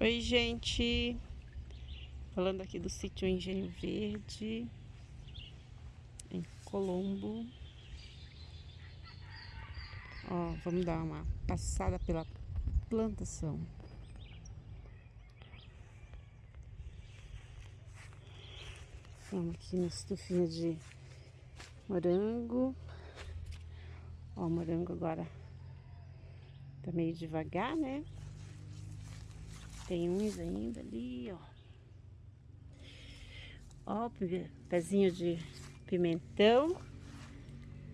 Oi, gente. Falando aqui do sítio Engenho Verde, em Colombo. Ó, vamos dar uma passada pela plantação. Vamos aqui na estufinha de morango. Ó, o morango agora tá meio devagar, né? Tem uns ainda ali, ó. Ó, pezinho de pimentão.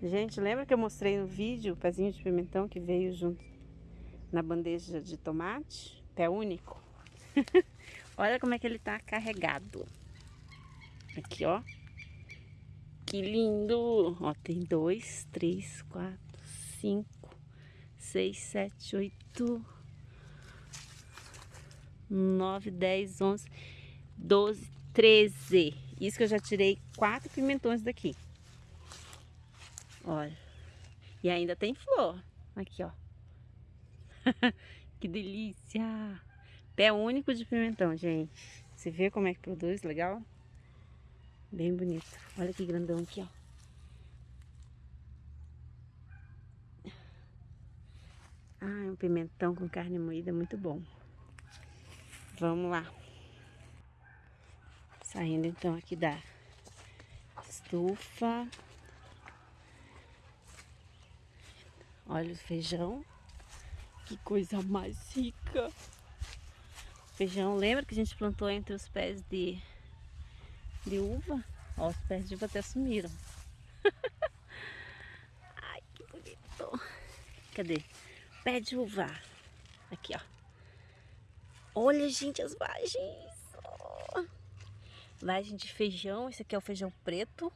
Gente, lembra que eu mostrei no vídeo o pezinho de pimentão que veio junto na bandeja de tomate? Pé único. Olha como é que ele tá carregado. Aqui, ó. Que lindo! Ó, tem dois, três, quatro, cinco, seis, sete, oito, 9, 10, 11, 12, 13. Isso que eu já tirei quatro pimentões daqui. Olha. E ainda tem flor. Aqui, ó. que delícia! Pé único de pimentão, gente. Você vê como é que produz? Legal? Bem bonito. Olha que grandão aqui, ó. Ah, um pimentão com carne moída muito bom. Vamos lá. Saindo então aqui da estufa. Olha o feijão. Que coisa mais rica. Feijão, lembra que a gente plantou entre os pés de, de uva? Ó, os pés de uva até sumiram. Ai, que bonito. Cadê? Pé de uva. Aqui, ó. Olha, gente, as vagens. Oh. Vagem de feijão. Esse aqui é o feijão preto.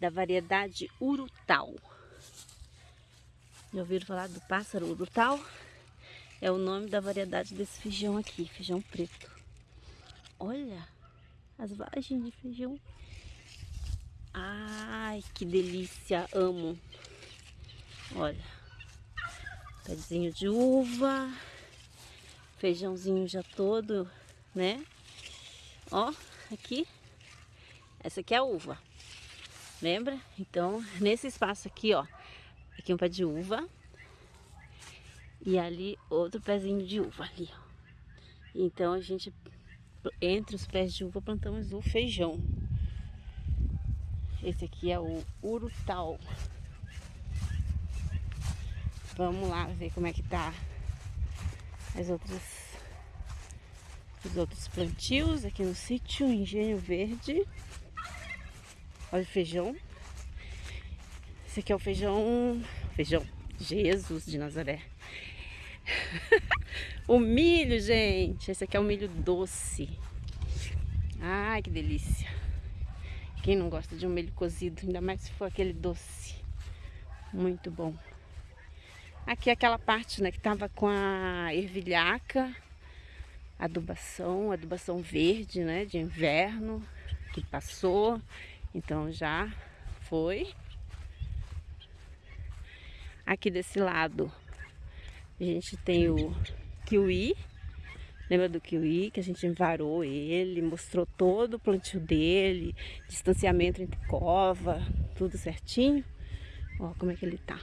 Da variedade Urutau. Já ouviram falar do pássaro Urutau? É o nome da variedade desse feijão aqui. Feijão preto. Olha as vagens de feijão. Ai, que delícia. Amo. Olha. Pezinho de uva feijãozinho já todo, né? Ó, aqui, essa aqui é a uva, lembra? Então, nesse espaço aqui, ó, aqui um pé de uva e ali outro pezinho de uva ali, ó. Então, a gente, entre os pés de uva, plantamos o feijão. Esse aqui é o urutau. Vamos lá ver como é que tá as outras os outros plantios aqui no sítio Engenho Verde. Olha o feijão. Esse aqui é o feijão, feijão Jesus de Nazaré. o milho, gente. Esse aqui é o milho doce. Ai, que delícia. Quem não gosta de um milho cozido, ainda mais se for aquele doce. Muito bom. Aqui é aquela parte né, que tava com a ervilhaca, adubação, adubação verde, né, de inverno, que passou, então já foi. Aqui desse lado a gente tem o kiwi, lembra do kiwi que a gente envarou ele, mostrou todo o plantio dele, distanciamento entre cova, tudo certinho. Ó como é que ele tá.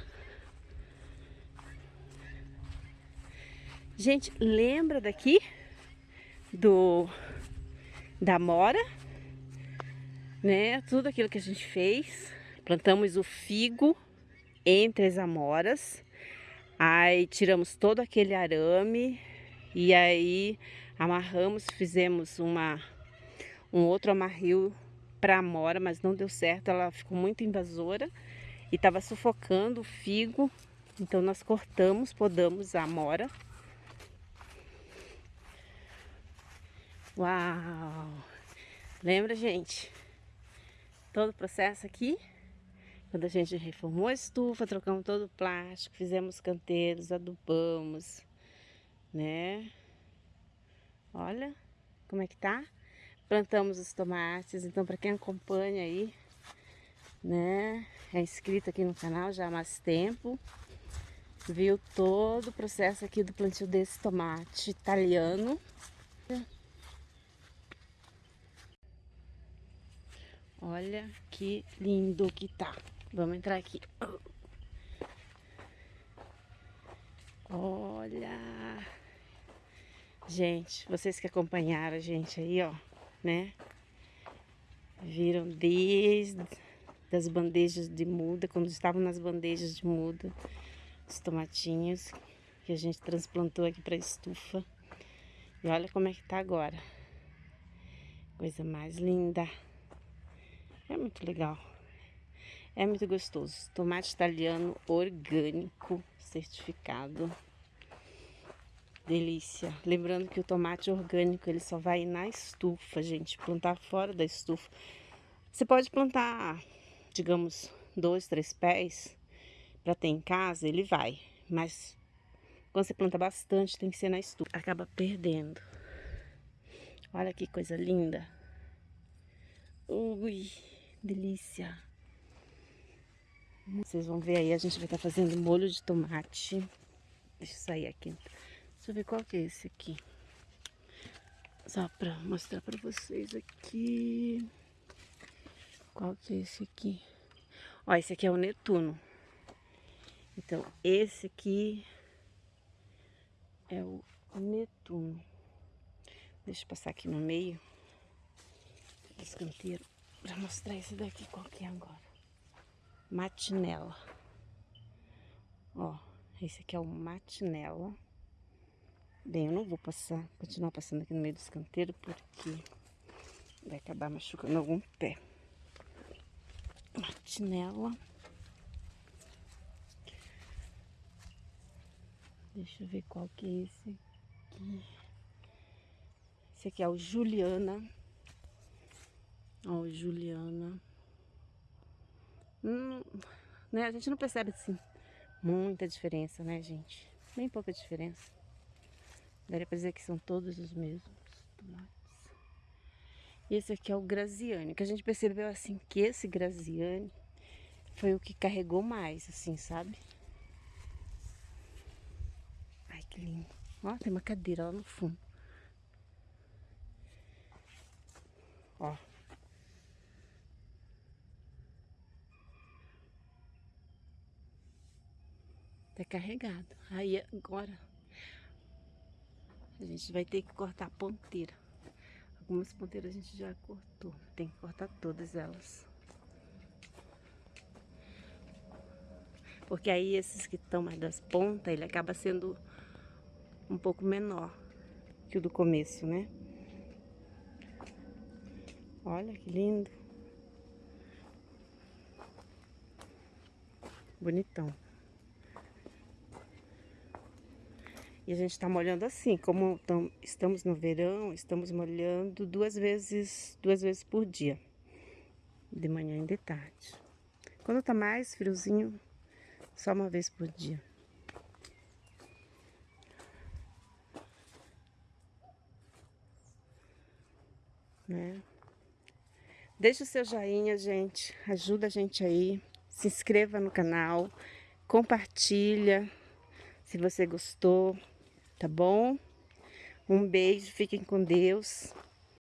Gente, lembra daqui do da mora, né? Tudo aquilo que a gente fez. Plantamos o figo entre as amoras. Aí tiramos todo aquele arame e aí amarramos, fizemos uma um outro amarril para amora, mas não deu certo, ela ficou muito invasora e estava sufocando o figo. Então nós cortamos, podamos a amora Uau! Lembra, gente? Todo o processo aqui, quando a gente reformou a estufa, trocamos todo o plástico, fizemos canteiros, adubamos, né? Olha como é que tá. Plantamos os tomates, então para quem acompanha aí, né, é inscrito aqui no canal já há mais tempo, viu todo o processo aqui do plantio desse tomate italiano. Olha que lindo que tá. Vamos entrar aqui. Olha. Gente, vocês que acompanharam a gente aí, ó, né? Viram desde das bandejas de muda, quando estavam nas bandejas de muda, os tomatinhos que a gente transplantou aqui para estufa. E olha como é que tá agora. Coisa mais linda. É muito legal. É muito gostoso. Tomate italiano orgânico, certificado. Delícia. Lembrando que o tomate orgânico, ele só vai na estufa, gente. Plantar fora da estufa. Você pode plantar, digamos, dois, três pés para ter em casa, ele vai. Mas quando você planta bastante, tem que ser na estufa. Acaba perdendo. Olha que coisa linda. Ui delícia. Vocês vão ver aí, a gente vai estar tá fazendo molho de tomate. Deixa eu sair aqui. Deixa eu ver qual que é esse aqui. Só pra mostrar pra vocês aqui. Qual que é esse aqui? Ó, esse aqui é o Netuno. Então, esse aqui é o Netuno. Deixa eu passar aqui no meio. Esse canteiro. Pra mostrar esse daqui qual que é agora. Matinela. Ó, esse aqui é o matinela. Bem, eu não vou passar, continuar passando aqui no meio dos canteiros, porque vai acabar machucando algum pé. Matinela. Deixa eu ver qual que é esse aqui. Esse aqui é o Juliana. Ó, Juliana. Hum, né? A gente não percebe assim muita diferença, né, gente? Bem pouca diferença. Daria pra dizer que são todos os mesmos tomates. E esse aqui é o Graziane, que a gente percebeu assim que esse Graziane foi o que carregou mais, assim, sabe? Ai, que lindo. Ó, tem uma cadeira lá no fundo. Ó. Tá carregado. Aí agora a gente vai ter que cortar a ponteira. Algumas ponteiras a gente já cortou. Tem que cortar todas elas. Porque aí esses que estão mais das pontas, ele acaba sendo um pouco menor que o do começo, né? Olha que lindo. Bonitão. E a gente está molhando assim, como tam, estamos no verão, estamos molhando duas vezes, duas vezes por dia. De manhã e de tarde. Quando tá mais friozinho, só uma vez por dia. Né? Deixa o seu joinha, gente. Ajuda a gente aí. Se inscreva no canal. Compartilha. Se você gostou tá bom? Um beijo, fiquem com Deus.